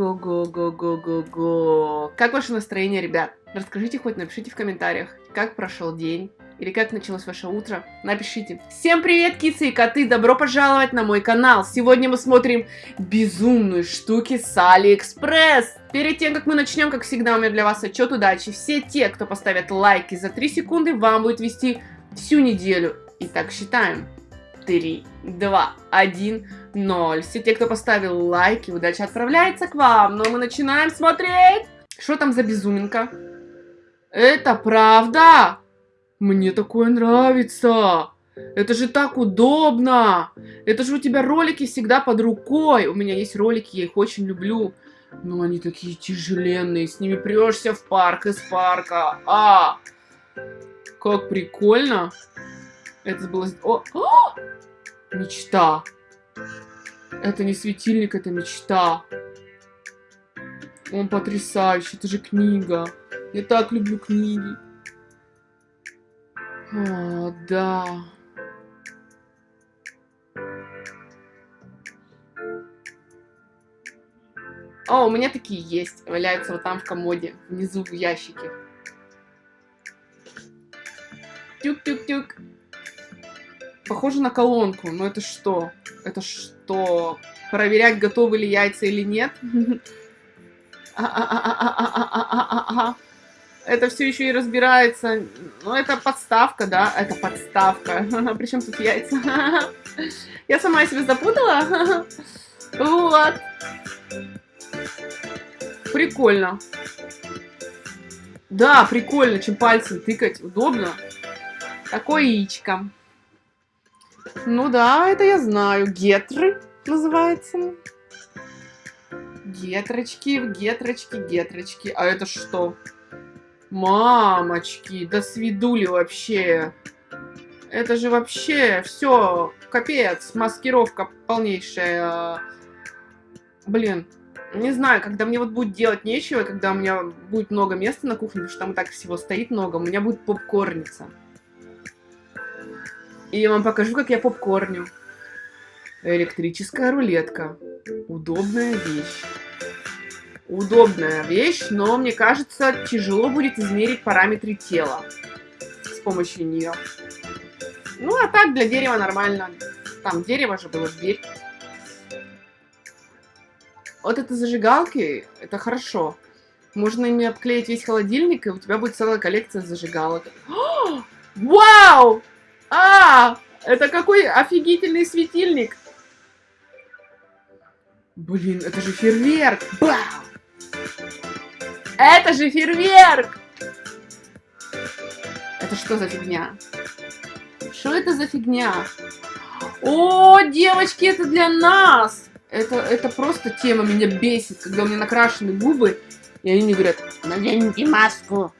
Ого-го-го-го-го-го. Как ваше настроение, ребят? Расскажите хоть, напишите в комментариях, как прошел день. Или как началось ваше утро? Напишите. Всем привет, кицы и коты! Добро пожаловать на мой канал! Сегодня мы смотрим безумные штуки с Алиэкспресс! Перед тем, как мы начнем, как всегда, у меня для вас отчет удачи. Все те, кто поставят лайки за 3 секунды, вам будет везти всю неделю. Итак, считаем. 3, 2, 1, 0. Все те, кто поставил лайки, удача отправляется к вам. Но мы начинаем смотреть. Что там за безуминка? Это правда? Мне такое нравится. Это же так удобно. Это же у тебя ролики всегда под рукой. У меня есть ролики, я их очень люблю. Но они такие тяжеленные. С ними прешься в парк из парка. А! Как прикольно. Это было... О! О! Мечта. Это не светильник, это мечта. Он потрясающий, это же книга. Я так люблю книги. О, да. О, у меня такие есть. Валяются вот там в комоде, внизу в ящике. Тюк-тюк-тюк. Похоже на колонку, но это что? Это что? Проверять, готовы ли яйца или нет? Это все еще и разбирается. Ну, это подставка, да? Это подставка. Причем тут яйца? Я сама себя запутала? Вот. Прикольно. Да, прикольно, чем пальцем тыкать. Удобно. Такое яичко. Ну да, это я знаю. Гетры называется. Гетрочки, гетрочки, гетрочки. А это что? Мамочки, да свидули вообще. Это же вообще все, капец, маскировка полнейшая. Блин, не знаю, когда мне вот будет делать нечего, когда у меня будет много места на кухне, потому что там и так всего стоит много, у меня будет попкорница. И я вам покажу, как я попкорню. Электрическая рулетка. Удобная вещь. Удобная вещь, но мне кажется, тяжело будет измерить параметры тела с помощью нее. Ну, а так для дерева нормально. Там дерево же было, дверь. Вот это зажигалки, это хорошо. Можно ими обклеить весь холодильник, и у тебя будет целая коллекция зажигалок. О, вау! А, это какой офигительный светильник. Блин, это же фейерверк. Бау! Это же фейерверк! Это что за фигня? Что это за фигня? О, девочки, это для нас! Это, это просто тема меня бесит, когда у меня накрашены губы, и они мне говорят, наденьте маску.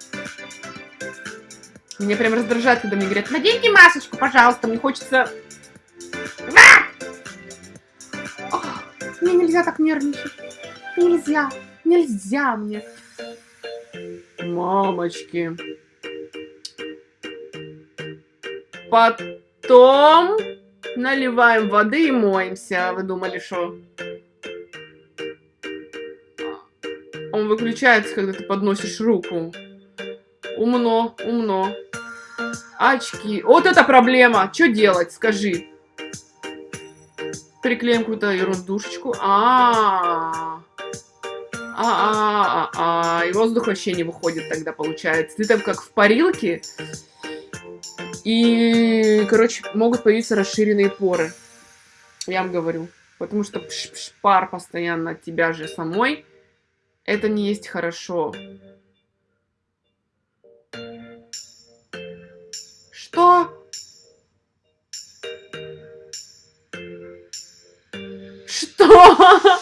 Меня прям раздражает, когда мне говорят, наденьте масочку, пожалуйста, мне хочется... О, мне нельзя так нервничать. Нельзя, нельзя мне. Мамочки. Потом наливаем воды и моемся. Вы думали, что... Он выключается, когда ты подносишь руку. Умно, умно. Очки. Вот это проблема. Что делать, скажи. Приклеим какую-то ерундушечку. А, -а, -а, а, а, и воздух вообще не выходит тогда, получается. Ты там как в парилке. И, короче, могут появиться расширенные поры. Я вам говорю. Потому что пш -пш пар постоянно от тебя же самой. Это не есть хорошо. Что?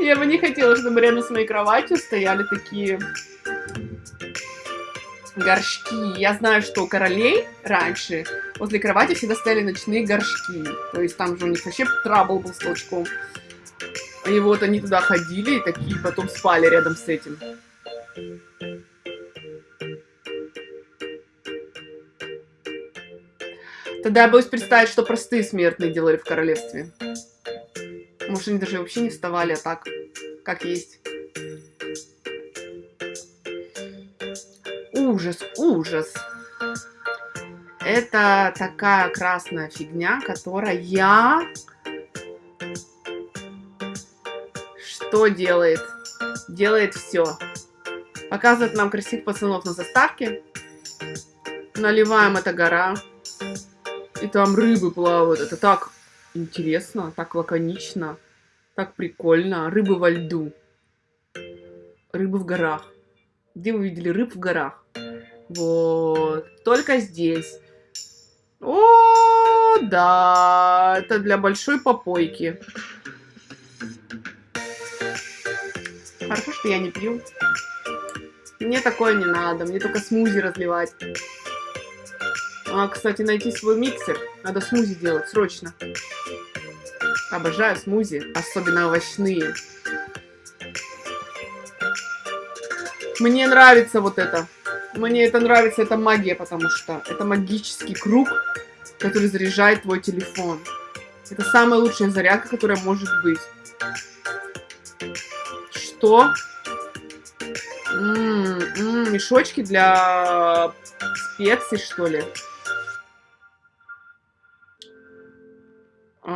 Я бы не хотела, чтобы рядом с моей кроватью стояли такие горшки. Я знаю, что у королей раньше возле кровати всегда стояли ночные горшки. То есть там же у них вообще трабл был с толчком. И вот они туда ходили и такие потом спали рядом с этим. Тогда я боюсь представить, что простые смертные делали в королевстве. Может, они даже вообще не вставали, а так, как есть. Ужас, ужас. Это такая красная фигня, которая... Что делает? Делает все. Показывает нам красивых пацанов на заставке. Наливаем эта гора. И там рыбы плавают. Это так интересно, так лаконично, так прикольно. Рыбы во льду. Рыбы в горах. Где вы видели рыб в горах? Вот. Только здесь. О, да. Это для большой попойки. Хорошо, что я не пью. Мне такое не надо. Мне только смузи разливать. А, кстати, найти свой миксер. Надо смузи делать, срочно. Обожаю смузи, особенно овощные. Мне нравится вот это. Мне это нравится, это магия, потому что это магический круг, который заряжает твой телефон. Это самая лучшая зарядка, которая может быть. Что? М -м -м, мешочки для специй, что ли? Оп,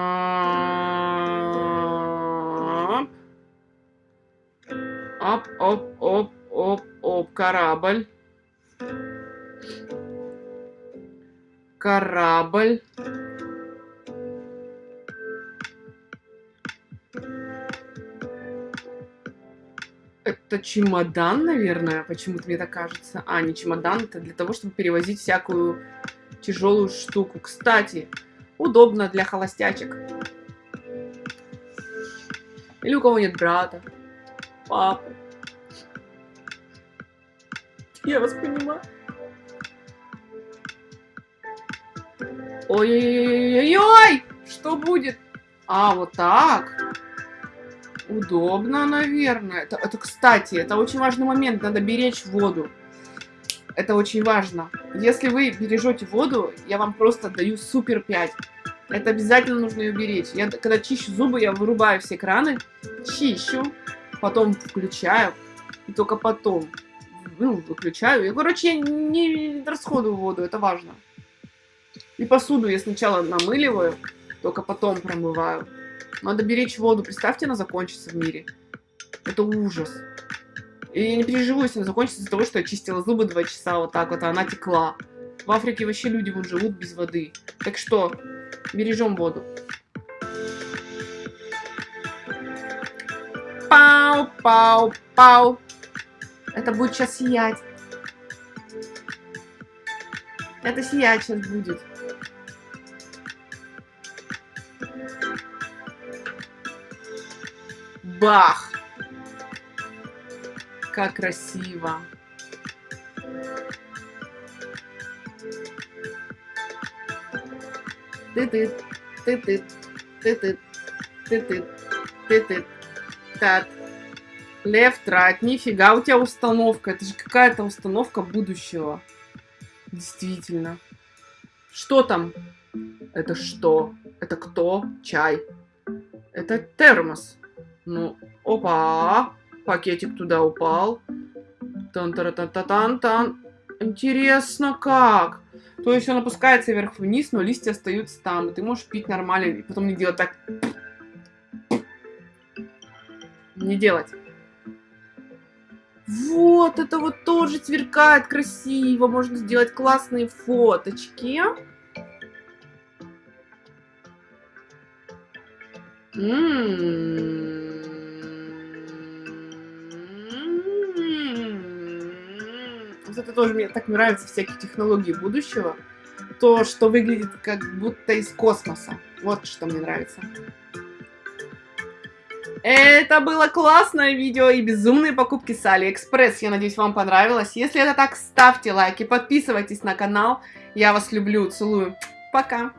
оп, оп, оп, оп, корабль. Корабль. Это чемодан, наверное, почему-то мне так кажется. А, не чемодан, это для того, чтобы перевозить всякую тяжелую штуку. Кстати, удобно для холостячек. Или у кого нет брата, папы. Я вас понимаю. Ой-ой-ой-ой-ой! Что будет? А, вот так. Удобно, наверное. Это, это, кстати, это очень важный момент. Надо беречь воду. Это очень важно. Если вы бережете воду, я вам просто даю супер 5. Это обязательно нужно ее беречь. Я, когда чищу зубы, я вырубаю все краны, чищу, потом включаю, и только потом ну, выключаю. Я, короче, я не расходую воду, это важно. И посуду я сначала намыливаю, только потом промываю. Надо беречь воду. Представьте, она закончится в мире. Это ужас. И я не переживу, если она закончится из-за того, что я чистила зубы два часа вот так вот, а она текла. В Африке вообще люди вон живут без воды. Так что, бережем воду. Пау, пау, пау. Это будет сейчас сиять. Это сиять сейчас будет. Бах! Как красиво. Ты-ты, ты-ты, ты-ты, ты-ты, ты-ты, так. Left, right, нифига у тебя установка. Это же какая-то установка будущего. Действительно. Что там? Это что? Это кто? Чай. Это термос. Ну, опа. Пакетик туда упал. Тан-тара-тан-тан-тан. Интересно как? То есть он опускается вверх-вниз, но листья остаются там. И ты можешь пить нормально, и потом не делать так. Не делать. Вот, это вот тоже сверкает красиво. Можно сделать классные фоточки. М-м-м. Вот это тоже мне так нравится, всякие технологии будущего. То, что выглядит как будто из космоса. Вот что мне нравится. Это было классное видео и безумные покупки с Алиэкспресс. Я надеюсь, вам понравилось. Если это так, ставьте лайки, подписывайтесь на канал. Я вас люблю, целую. Пока.